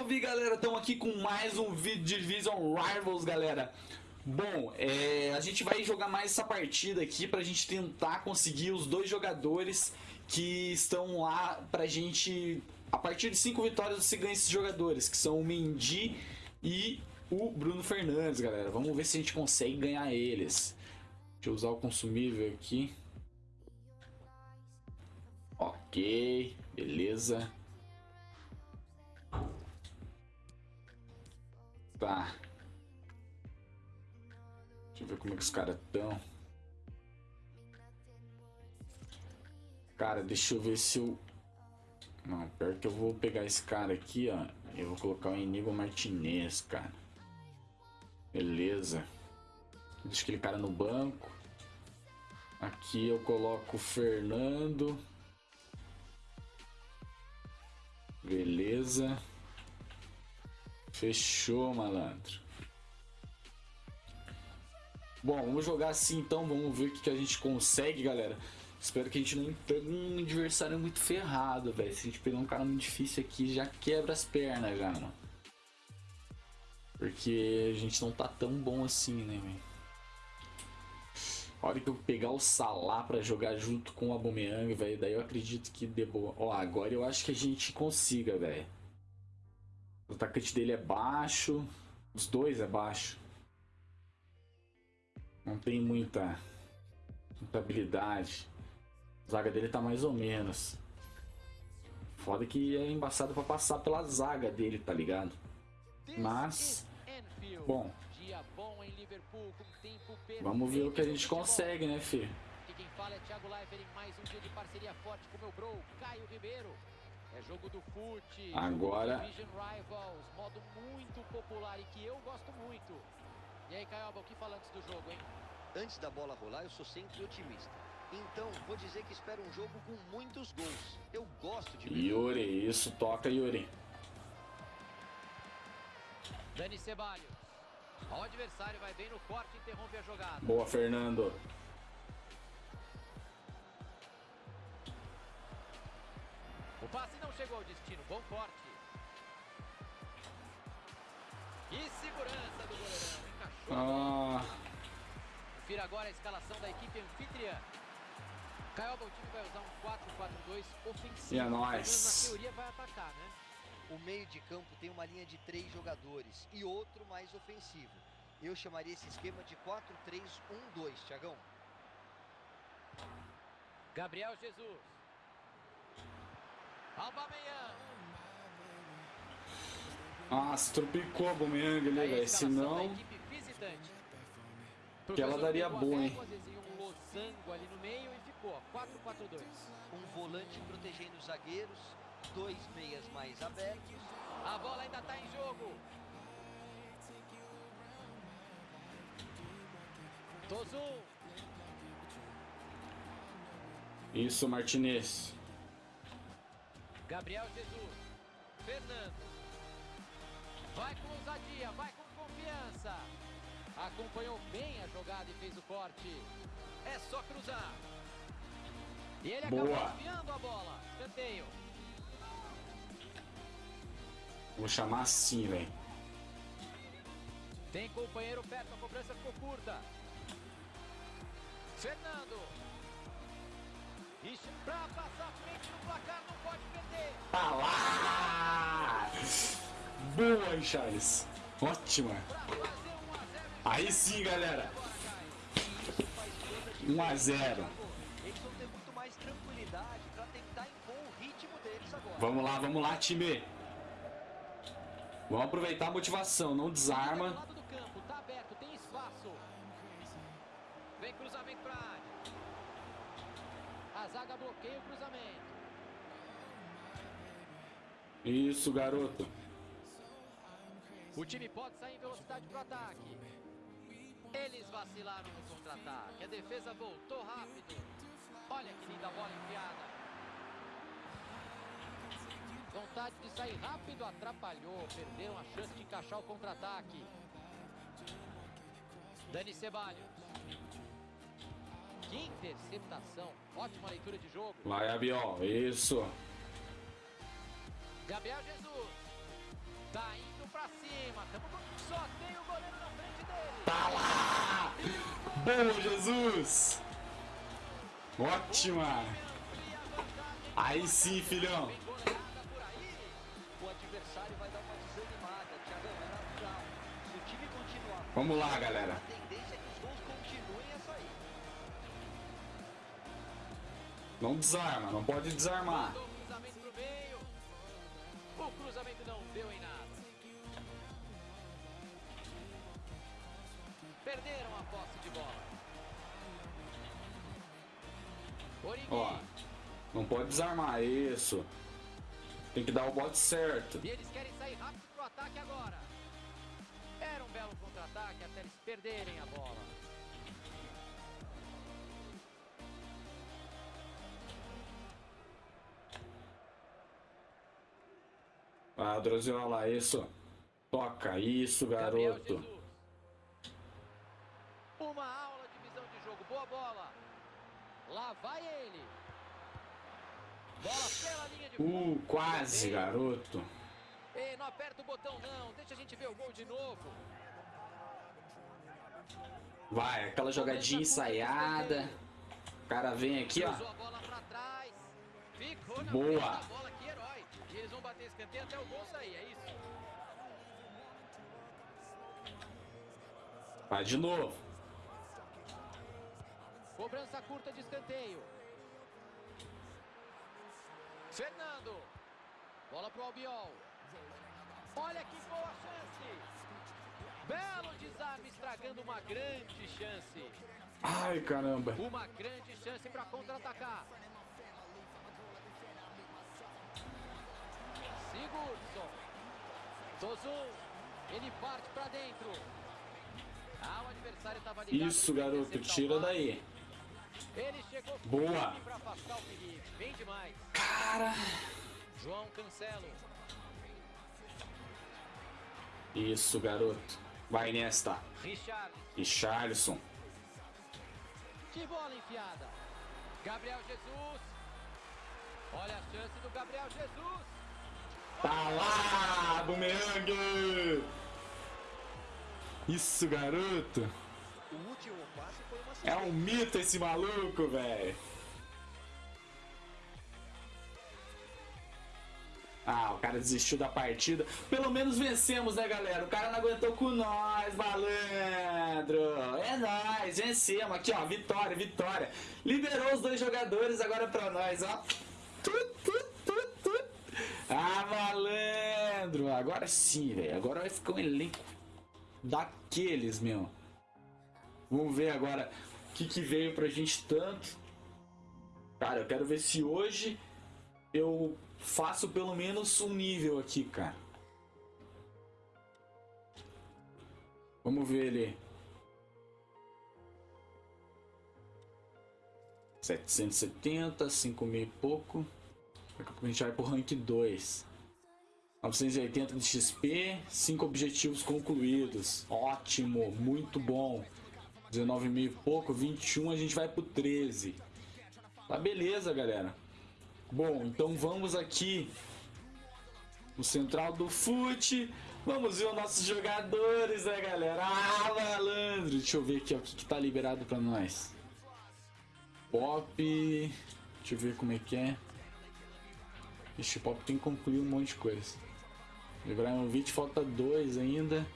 Salve galera, estamos aqui com mais um vídeo de Division Rivals galera. Bom, é, a gente vai jogar mais essa partida aqui pra gente tentar conseguir os dois jogadores que estão lá pra gente... A partir de 5 vitórias você ganha esses jogadores, que são o Mendy e o Bruno Fernandes galera. Vamos ver se a gente consegue ganhar eles. Deixa eu usar o consumível aqui. Ok, beleza Tá. Deixa eu ver como é que os caras estão. Cara, deixa eu ver se eu... Não, pior que eu vou pegar esse cara aqui, ó. Eu vou colocar o Inigo Martinez, cara. Beleza. Deixa aquele cara no banco. Aqui eu coloco o Fernando. Beleza. Fechou, malandro. Bom, vamos jogar assim então, vamos ver o que, que a gente consegue, galera. Espero que a gente não pegue um adversário muito ferrado, velho. Se a gente pegar um cara muito difícil aqui, já quebra as pernas já, mano. Porque a gente não tá tão bom assim, né, velho. A hora que eu pegar o Salah pra jogar junto com o Aubameyang, velho, daí eu acredito que dê boa. Ó, agora eu acho que a gente consiga, velho. O atacante dele é baixo. Os dois é baixo. Não tem muita, muita habilidade. A zaga dele tá mais ou menos. Foda que é embaçado pra passar pela zaga dele, tá ligado? Mas, bom. Vamos ver o que a gente consegue, né, Fê? quem fala é Thiago Leifert em mais um dia de parceria forte com meu bro, Caio Ribeiro. É jogo do fute. Agora. Rivals, modo muito popular e que eu gosto muito. E aí, Caioba, o que fala antes do jogo, hein? Antes da bola rolar, eu sou sempre otimista. Então, vou dizer que espero um jogo com muitos gols. Eu gosto de... Yuri, isso, toca, Yuri. Dani Ceballos. O adversário vai bem no corte e interrompe a jogada. Boa, Fernando. Passe não chegou ao destino. Bom corte. E segurança do goleirão. Encaixou. Ah. Confira agora a escalação da equipe anfitriã. Caioba, o time vai usar um 4-4-2 ofensivo. E é nóis. Na teoria vai atacar, né? O meio de campo tem uma linha de três jogadores e outro mais ofensivo. Eu chamaria esse esquema de 4-3-1-2, Thiagão. Gabriel Jesus. Nossa, tropicou a Aubameyang ali, velho. Senão... Que ela daria boa, hein? ali no meio e ficou 4-4-2. Um volante protegendo os zagueiros, dois meias mais abertos. A bola ainda está em jogo. Tozu. Isso, Martinez. Gabriel Jesus. Fernando. Vai com ousadia, vai com confiança. Acompanhou bem a jogada e fez o corte. É só cruzar. E ele Boa. acabou enviando a bola. Canteio. Vou chamar assim, velho. Tem companheiro perto, a cobrança ficou curta. Fernando. Isso pra passar frente no placar, não pode perder. Tá lá! Boa, Charles. Ótima. Aí sim, galera. 1 a 0. Vamos lá, vamos lá, time. Vamos aproveitar a motivação, não desarma. Tá. Vem cruzamento pra área. A zaga bloqueia o cruzamento. Isso, garoto. O time pode sair em velocidade para o ataque. Eles vacilaram no contra-ataque. A defesa voltou rápido. Olha que linda bola enfiada. Vontade de sair rápido atrapalhou. Perderam a chance de encaixar o contra-ataque. Dani Ceballos. Que interceptação. Ótima leitura de jogo. Vai, Abiol. Isso. Gabriel Jesus. Tá indo pra cima. Tamo com... Só tem o goleiro na frente dele. Tá lá! Boa, Jesus! Ótima! Aí sim, filhão! vem goleada por Não desarma, não pode desarmar. O cruzamento. O não deu em nada. Perderam a posse de bola. Origi. Ó, não pode desarmar, isso. Tem que dar o bote certo. E eles querem sair rápido pro ataque agora. Era um belo contra-ataque até eles perderem a bola. Ah, Droziola, isso. Toca, isso, garoto. Uma aula de visão de jogo. Boa bola. Lá vai ele. Bola pela linha de fundo. Uh, quase, garoto. Ei, não aperta o botão não. Deixa a gente ver o gol de novo. Vai, aquela jogadinha ensaiada. O cara vem aqui, ó. Boa. frente da bola, que herói. E eles vão bater escanteio até o gol sair, é isso? Vai de novo. Cobrança curta de escanteio. Fernando. Bola pro Albiol. Olha que boa chance. Belo desarme estragando uma grande chance. Ai, caramba. Uma grande chance para contra-atacar. Ele parte para dentro. Ah, o adversário estava ligado. Isso, garoto, tira daí. Ele chegou Boa. para afastar o perigo. Bem demais. Cara. João Cancelo. Isso, garoto. Vai nesta. Richard. E Charlison. Que bola enfiada. Gabriel Jesus. Olha a chance do Gabriel Jesus. Tá lá, bumerangue! Isso, garoto. É um mito esse maluco, velho. Ah, o cara desistiu da partida. Pelo menos vencemos, né, galera? O cara não aguentou com nós, malandro. É nós, vencemos. Aqui, ó, vitória, vitória. Liberou os dois jogadores agora pra nós, ó. Tut. Ah, malandro. Agora sim, velho. Agora vai ficar um elenco daqueles, meu. Vamos ver agora o que, que veio pra gente tanto. Cara, eu quero ver se hoje eu faço pelo menos um nível aqui, cara. Vamos ver ele. 770, 5 mil e pouco. A gente vai pro rank 2. 980 de XP, 5 objetivos concluídos. Ótimo, muito bom. 19 mil e pouco, 21 a gente vai pro 13. Tá beleza, galera. Bom, então vamos aqui no central do fute. Vamos ver os nossos jogadores, né, galera? Ah, malandro! Deixa eu ver aqui ó, o que, que tá liberado pra nós. Pop. Deixa eu ver como é que é. Ixi, Pop tem que concluir um monte de coisa. Ibrahimovic falta dois ainda.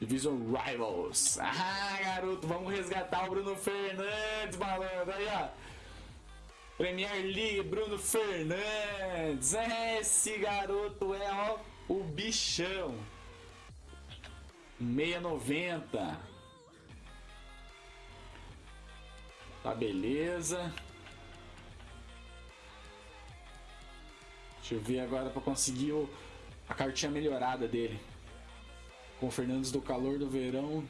Division Rivals. Ah, garoto, vamos resgatar o Bruno Fernandes, malandro. Aí, ó. Premier League, Bruno Fernandes. Esse garoto é, ó, o bichão. 690. Tá beleza. Deixa eu ver agora para conseguir o, a cartinha melhorada dele. Com o Fernandes do calor do verão.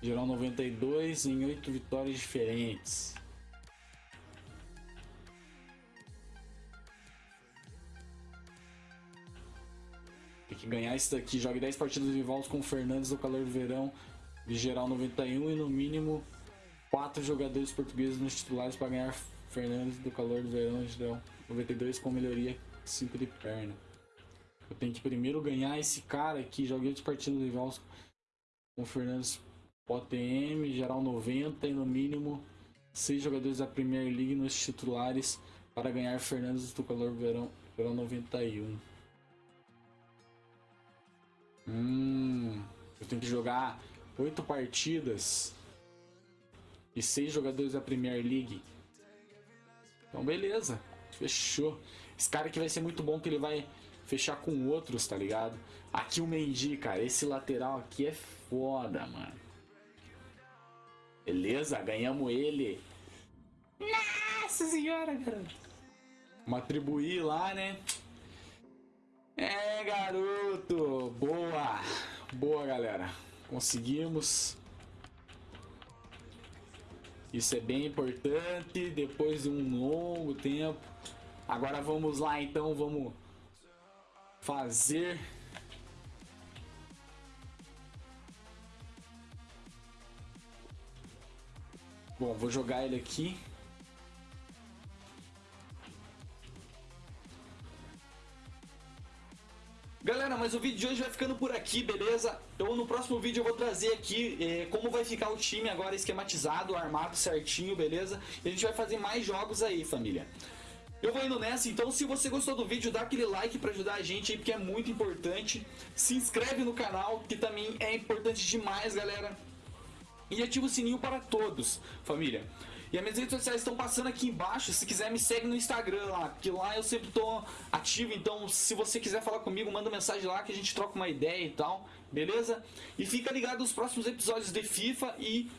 Geral 92 em 8 vitórias diferentes. Tem que ganhar isso daqui. Jogue 10 partidas rivais com o Fernandes do calor do verão. De geral 91 e no mínimo 4 jogadores portugueses nos titulares para ganhar Fernandes do calor do verão de geral 92 com melhoria 5 de perna. Eu tenho que primeiro ganhar esse cara aqui. Joguei outros partidos rivais com o Fernandes OTM, geral 90 e no mínimo seis jogadores da Premier League nos titulares para ganhar Fernandes do calor verão, verão 91. Hum, eu tenho que jogar oito partidas e seis jogadores da Premier League. Então beleza, fechou. Esse cara aqui vai ser muito bom que ele vai fechar com outros, tá ligado? Aqui o Mendy, cara, esse lateral aqui é foda, mano. Beleza, ganhamos ele. Nossa senhora, cara. Vamos atribuir lá, né? É, garoto. Boa. Boa, galera. Conseguimos. Isso é bem importante. Depois de um longo tempo. Agora vamos lá, então. Vamos fazer Bom, vou jogar ele aqui. Galera, mas o vídeo de hoje vai ficando por aqui, beleza? Então no próximo vídeo eu vou trazer aqui eh, como vai ficar o time agora esquematizado, armado certinho, beleza? E a gente vai fazer mais jogos aí, família. Eu vou indo nessa, então se você gostou do vídeo, dá aquele like pra ajudar a gente aí, porque é muito importante. Se inscreve no canal, que também é importante demais, galera. E ativa o sininho para todos, família. E as minhas redes sociais estão passando aqui embaixo. Se quiser, me segue no Instagram lá, porque lá eu sempre tô ativo. Então, se você quiser falar comigo, manda mensagem lá que a gente troca uma ideia e tal, beleza? E fica ligado nos próximos episódios de FIFA e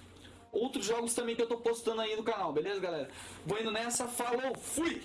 outros jogos também que eu tô postando aí no canal, beleza, galera? Vou indo nessa, falou, fui!